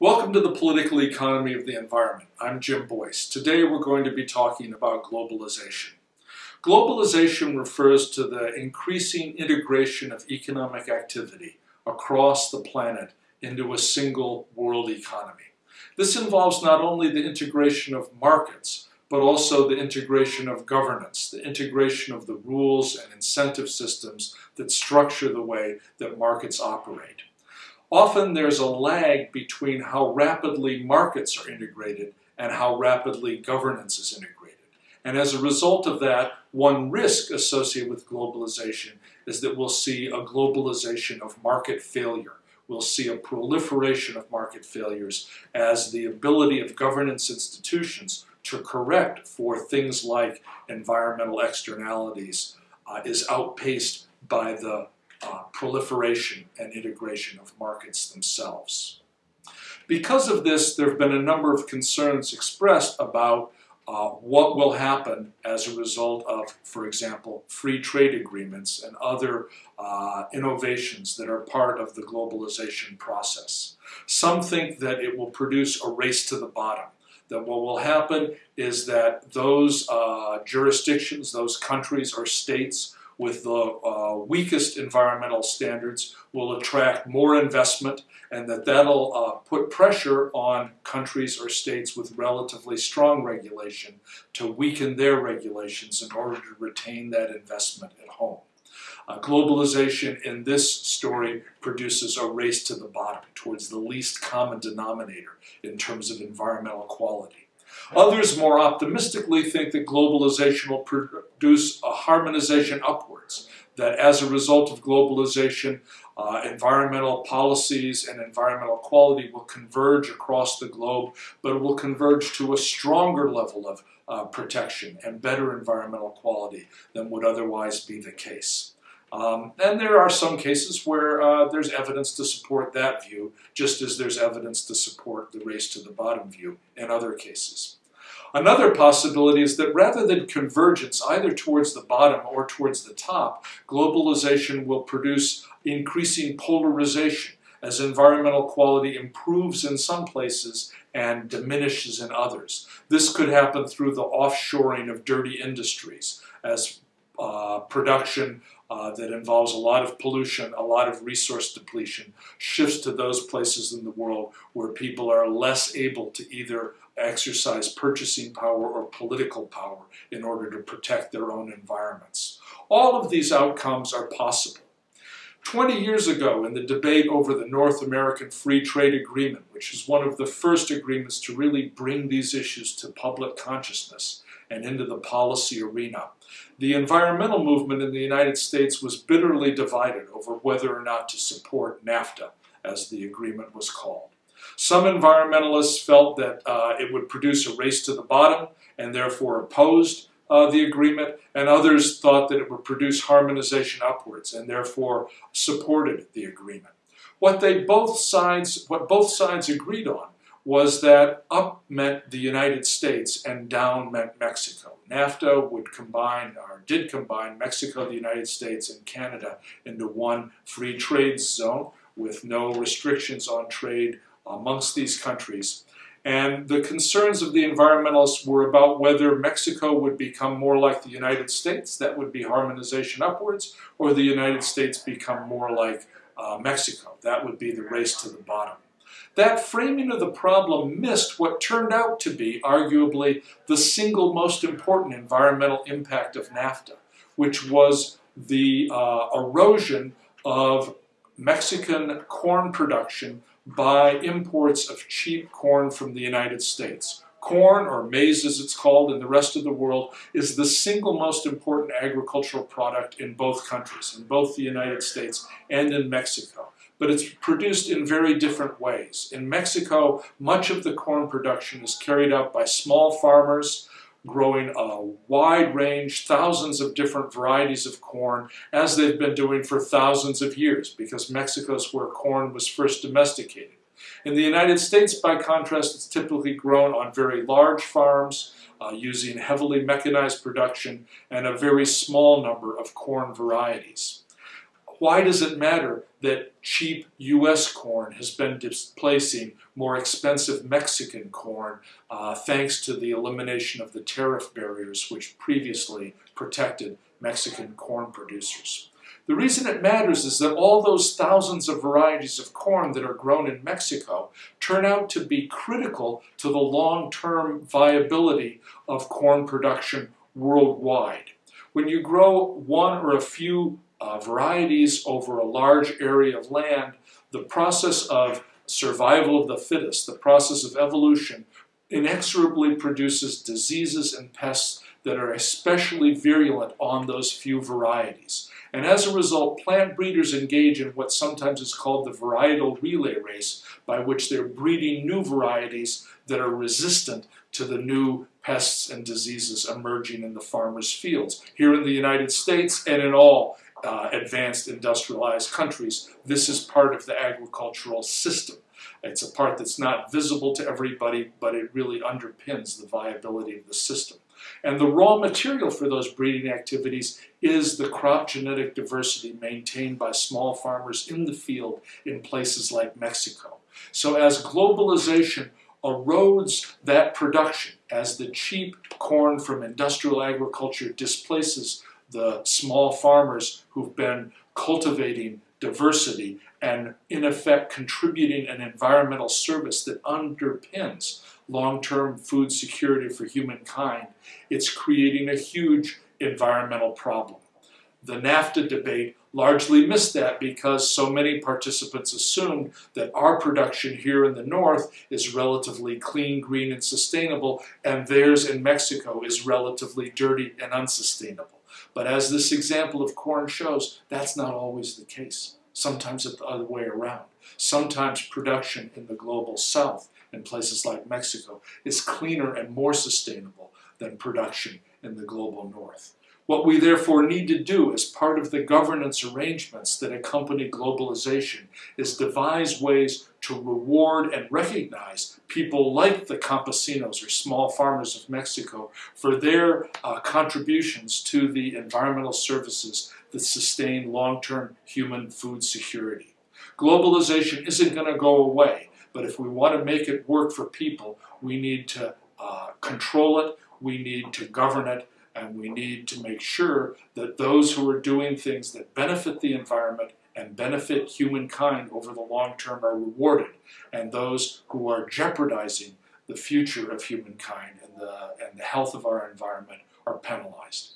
Welcome to the Political Economy of the Environment. I'm Jim Boyce. Today we're going to be talking about globalization. Globalization refers to the increasing integration of economic activity across the planet into a single world economy. This involves not only the integration of markets, but also the integration of governance, the integration of the rules and incentive systems that structure the way that markets operate. Often there's a lag between how rapidly markets are integrated and how rapidly governance is integrated. And as a result of that, one risk associated with globalization is that we'll see a globalization of market failure. We'll see a proliferation of market failures as the ability of governance institutions to correct for things like environmental externalities uh, is outpaced by the uh, proliferation and integration of markets themselves. Because of this, there have been a number of concerns expressed about uh, what will happen as a result of, for example, free trade agreements and other uh, innovations that are part of the globalization process. Some think that it will produce a race to the bottom, that what will happen is that those uh, jurisdictions, those countries or states with the uh, weakest environmental standards will attract more investment and that that'll uh, put pressure on countries or states with relatively strong regulation to weaken their regulations in order to retain that investment at home. Uh, globalization in this story produces a race to the bottom towards the least common denominator in terms of environmental quality. Others more optimistically think that globalization will produce a harmonization upwards, that as a result of globalization, uh, environmental policies and environmental quality will converge across the globe, but will converge to a stronger level of uh, protection and better environmental quality than would otherwise be the case. Um, and there are some cases where uh, there's evidence to support that view, just as there's evidence to support the race to the bottom view in other cases. Another possibility is that rather than convergence either towards the bottom or towards the top, globalization will produce increasing polarization as environmental quality improves in some places and diminishes in others. This could happen through the offshoring of dirty industries as uh, production uh, that involves a lot of pollution, a lot of resource depletion, shifts to those places in the world where people are less able to either exercise purchasing power or political power in order to protect their own environments. All of these outcomes are possible. 20 years ago, in the debate over the North American Free Trade Agreement, which is one of the first agreements to really bring these issues to public consciousness, and into the policy arena. The environmental movement in the United States was bitterly divided over whether or not to support NAFTA, as the agreement was called. Some environmentalists felt that uh, it would produce a race to the bottom and therefore opposed uh, the agreement, and others thought that it would produce harmonization upwards and therefore supported the agreement. What they both sides, what both sides agreed on was that up meant the United States and down meant Mexico. NAFTA would combine, or did combine, Mexico, the United States, and Canada into one free trade zone with no restrictions on trade amongst these countries. And the concerns of the environmentalists were about whether Mexico would become more like the United States, that would be harmonization upwards, or the United States become more like uh, Mexico, that would be the race to the bottom. That framing of the problem missed what turned out to be arguably the single most important environmental impact of NAFTA, which was the uh, erosion of Mexican corn production by imports of cheap corn from the United States. Corn, or maize as it's called in the rest of the world, is the single most important agricultural product in both countries, in both the United States and in Mexico but it's produced in very different ways. In Mexico, much of the corn production is carried out by small farmers growing a wide range, thousands of different varieties of corn, as they've been doing for thousands of years, because Mexico is where corn was first domesticated. In the United States, by contrast, it's typically grown on very large farms, uh, using heavily mechanized production and a very small number of corn varieties. Why does it matter that cheap U.S. corn has been displacing more expensive Mexican corn uh, thanks to the elimination of the tariff barriers which previously protected Mexican corn producers. The reason it matters is that all those thousands of varieties of corn that are grown in Mexico turn out to be critical to the long-term viability of corn production worldwide. When you grow one or a few uh, varieties over a large area of land, the process of survival of the fittest, the process of evolution, inexorably produces diseases and pests that are especially virulent on those few varieties. And as a result, plant breeders engage in what sometimes is called the varietal relay race, by which they're breeding new varieties that are resistant to the new pests and diseases emerging in the farmers' fields. Here in the United States and in all uh, advanced industrialized countries, this is part of the agricultural system. It's a part that's not visible to everybody, but it really underpins the viability of the system. And the raw material for those breeding activities is the crop genetic diversity maintained by small farmers in the field in places like Mexico. So as globalization erodes that production, as the cheap corn from industrial agriculture displaces the small farmers who've been cultivating diversity and in effect contributing an environmental service that underpins long-term food security for humankind, it's creating a huge environmental problem. The NAFTA debate largely missed that because so many participants assumed that our production here in the north is relatively clean, green, and sustainable, and theirs in Mexico is relatively dirty and unsustainable. But as this example of corn shows, that's not always the case. Sometimes it's the other way around. Sometimes production in the global south in places like Mexico is cleaner and more sustainable than production in the global north. What we therefore need to do as part of the governance arrangements that accompany globalization is devise ways to reward and recognize people like the campesinos or small farmers of Mexico for their uh, contributions to the environmental services that sustain long-term human food security. Globalization isn't going to go away. But if we want to make it work for people, we need to uh, control it, we need to govern it, and we need to make sure that those who are doing things that benefit the environment and benefit humankind over the long term are rewarded, and those who are jeopardizing the future of humankind and the, and the health of our environment are penalized.